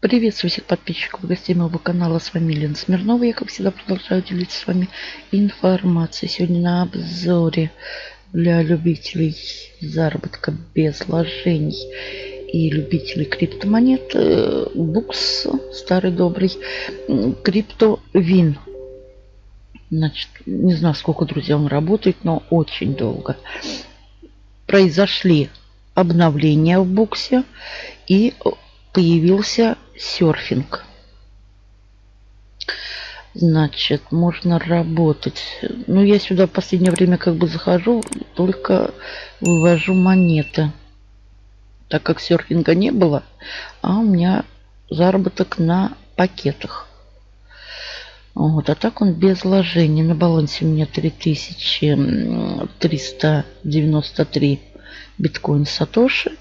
Приветствую всех подписчиков и гостей моего канала. С вами Лена Смирнова. Я, как всегда, продолжаю делиться с вами информацией. Сегодня на обзоре для любителей заработка без вложений и любителей криптомонет э, букс старый добрый криптовин. Значит, не знаю, сколько, друзья, он работает, но очень долго. Произошли обновления в буксе и появился серфинг. Значит, можно работать. Ну, я сюда в последнее время как бы захожу, только вывожу монеты. Так как серфинга не было, а у меня заработок на пакетах. Вот, а так он без вложений. На балансе у меня 3393 биткоин Сатоши.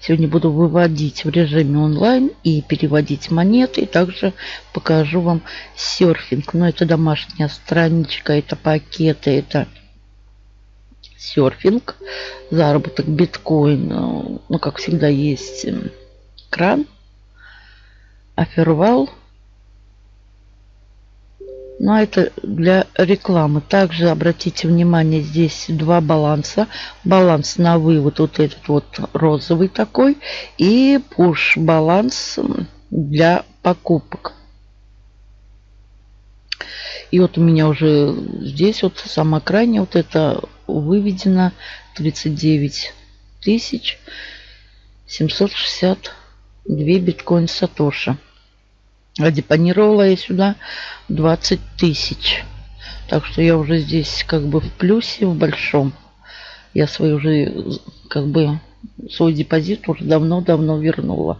Сегодня буду выводить в режиме онлайн и переводить монеты. И также покажу вам серфинг. Но это домашняя страничка, это пакеты, это серфинг, заработок биткоин. Ну, как всегда, есть кран, офервал. Но ну, а это для рекламы. Также обратите внимание, здесь два баланса. Баланс на вывод, вот этот вот розовый такой. И push баланс для покупок. И вот у меня уже здесь вот самом экране вот это выведено 39 тысяч 762 биткоин сатоши. Депонировала я сюда 20 тысяч. Так что я уже здесь как бы в плюсе, в большом. Я свой уже как бы свой депозит уже давно-давно вернула.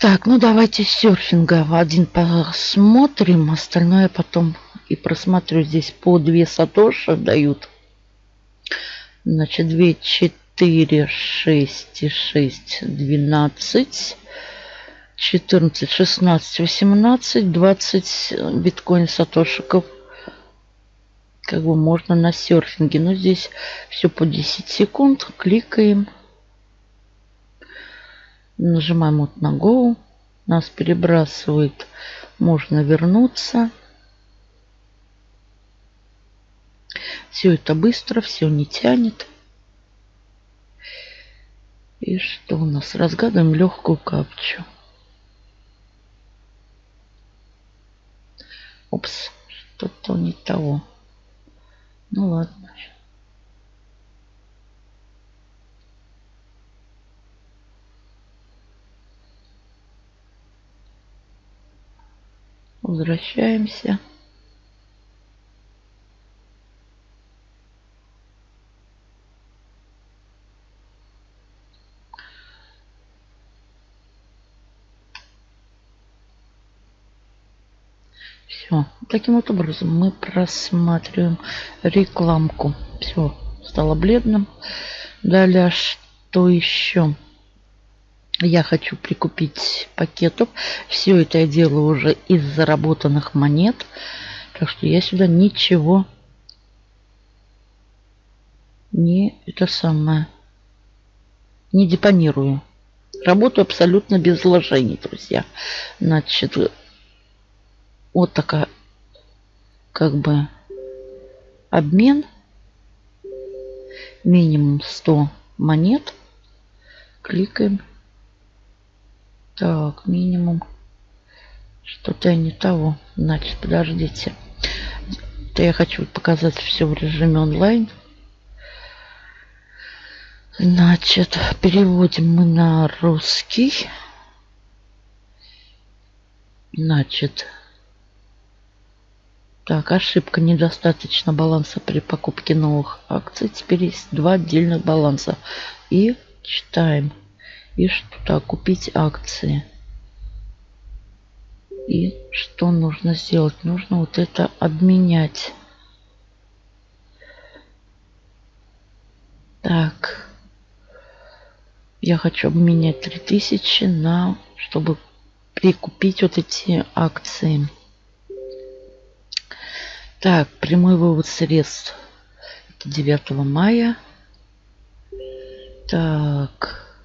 Так, ну давайте серфинга один посмотрим. Остальное потом и просмотрю. Здесь по 2 сатоши дают. Значит, 2, 4, 6, 6, 12. 14, 16, 18, 20 биткоин сатошиков. Как бы можно на серфинге. Но здесь все по 10 секунд. Кликаем. Нажимаем вот на Go. Нас перебрасывает. Можно вернуться. Все это быстро, все не тянет. И что у нас? Разгадываем легкую капчу. Упс, что-то не того. Ну ладно. Возвращаемся. Все. Таким вот образом мы просматриваем рекламку. Все, стало бледным. Далее, что еще? Я хочу прикупить пакетов. Все это я делаю уже из заработанных монет. Так что я сюда ничего не это самое не депонирую. Работаю абсолютно без вложений, друзья. Значит, вот такая как бы обмен. Минимум 100 монет. Кликаем. Так, минимум. Что-то не того. Значит, подождите. Это я хочу показать все в режиме онлайн. Значит, переводим мы на русский. Значит, так, ошибка. Недостаточно баланса при покупке новых акций. Теперь есть два отдельных баланса. И читаем. И что купить акции. И что нужно сделать? Нужно вот это обменять. Так. Я хочу обменять 3000 на, чтобы прикупить вот эти акции. Так, прямой вывод средств. Это 9 мая. Так.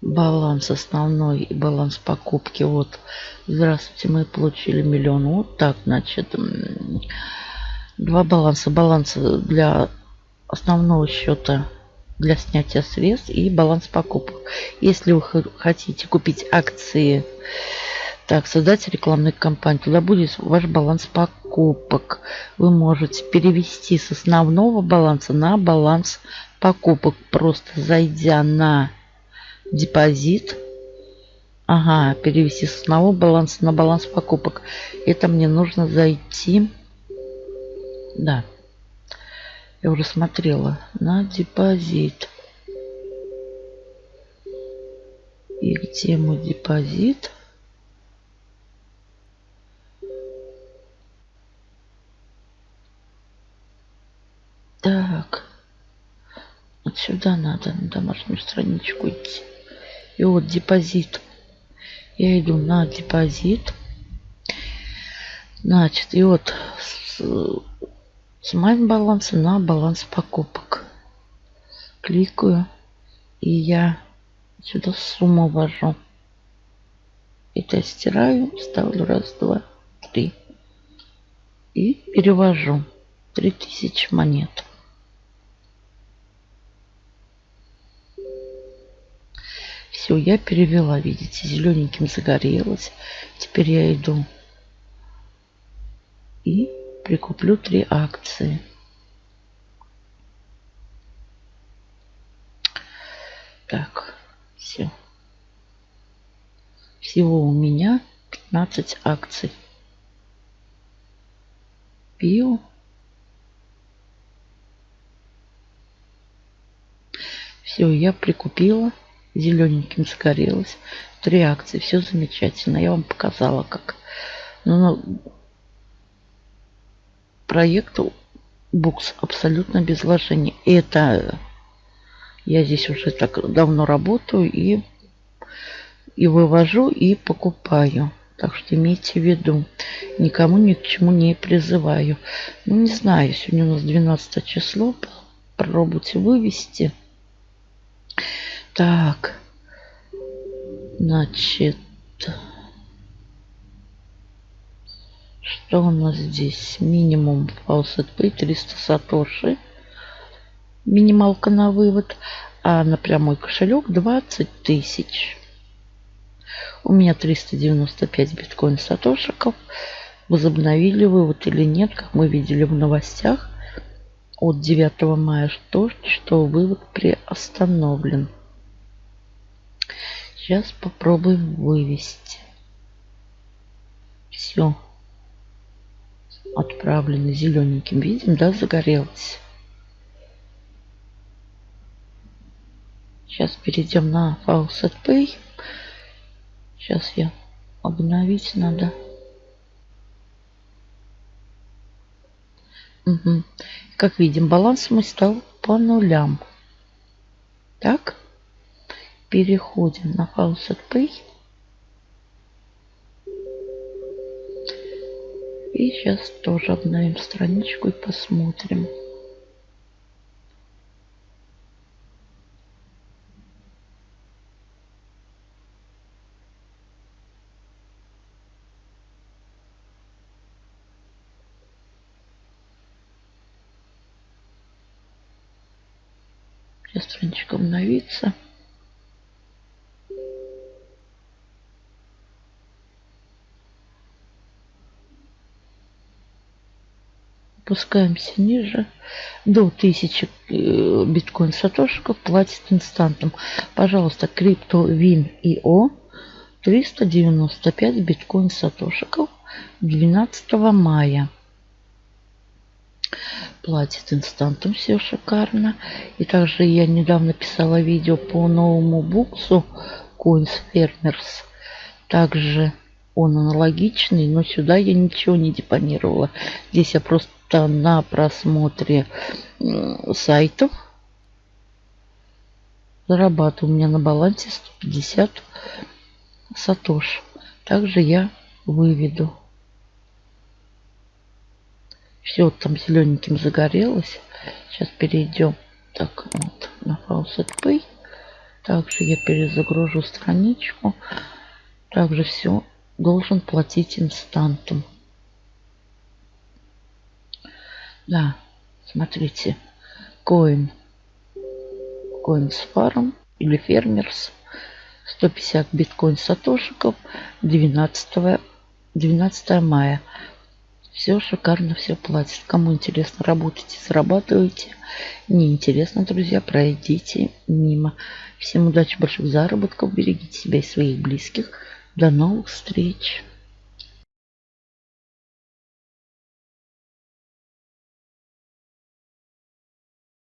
баланс основной и баланс покупки. Вот, здравствуйте, мы получили миллион. Вот так, значит, два баланса. Баланс для основного счета для снятия средств и баланс покупок. Если вы хотите купить акции, так, создать рекламную кампанию, туда будет ваш баланс покупок. Вы можете перевести с основного баланса на баланс покупок, просто зайдя на депозит. Ага, перевести с одного баланса на баланс покупок. Это мне нужно зайти. Да. Я уже смотрела на депозит. И где мой депозит? Так. Вот сюда надо на домашнюю страничку идти. И вот депозит. Я иду на депозит. Значит, и вот с, с моим баланса на баланс покупок. Кликаю. И я сюда сумму ввожу. Это стираю, ставлю раз, два, три. И перевожу. 3000 монет. Все, я перевела, видите, зелененьким загорелось. Теперь я иду и прикуплю три акции. Так, все. Всего у меня 15 акций. Пио. Все, я прикупила зелененьким загорелось. Три акции, все замечательно. Я вам показала, как. Ну, ну, проект Букс абсолютно без вложений. Это я здесь уже так давно работаю и, и вывожу, и покупаю. Так что имейте в виду, никому ни к чему не призываю. Ну, не знаю, сегодня у нас 12 число. Попробуйте вывести. Так. Значит. Что у нас здесь? Минимум faucet pay 300 сатоши. Минималка на вывод. А на прямой кошелек 20 тысяч. У меня 395 биткоин сатошиков. Возобновили вывод или нет, как мы видели в новостях от 9 мая, что, что вывод приостановлен. Сейчас попробуем вывести. Все. Отправлено зелененьким. Видим, да, загорелось. Сейчас перейдем на Faucet Pay. Сейчас я обновить надо. Угу. Как видим, баланс мой стал по нулям. Так переходим на Faucet Pay. И сейчас тоже обновим страничку и посмотрим. Сейчас страничка обновится. Опускаемся ниже. До 1000 э, биткоин сатошиков платит инстантом. Пожалуйста, крипто Вин ИО 395 биткоин сатошиков 12 мая. Платит инстантом, все шикарно. И также я недавно писала видео по новому буксу Coins Farmers. Также он аналогичный, но сюда я ничего не депонировала. Здесь я просто на просмотре сайтов зарабатываю. У меня на балансе 150 сатош. Также я выведу. Все там зелененьким загорелось. Сейчас перейдем так вот на Faucet Pay. Также я перезагружу страничку. Также все должен платить инстантом. Да, смотрите. Coin. Coins Farm или Фермерс. 150 биткоин сатошиков 12, 12 мая. Все шикарно, все платит. Кому интересно, работайте, зарабатывайте. Не интересно, друзья, пройдите мимо. Всем удачи, больших заработков. Берегите себя и своих близких. До новых встреч.